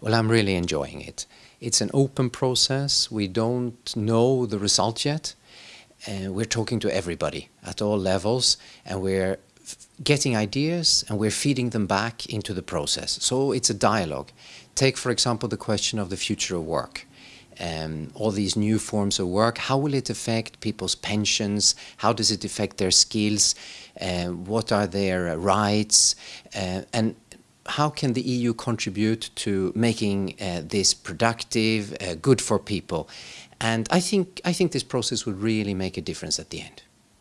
Well, I'm really enjoying it. It's an open process. We don't know the result yet. Uh, we're talking to everybody at all levels and we're getting ideas and we're feeding them back into the process. So it's a dialogue. Take, for example, the question of the future of work. Um, all these new forms of work, how will it affect people's pensions? How does it affect their skills? Uh, what are their uh, rights? Uh, and how can the EU contribute to making uh, this productive, uh, good for people? And I think, I think this process would really make a difference at the end.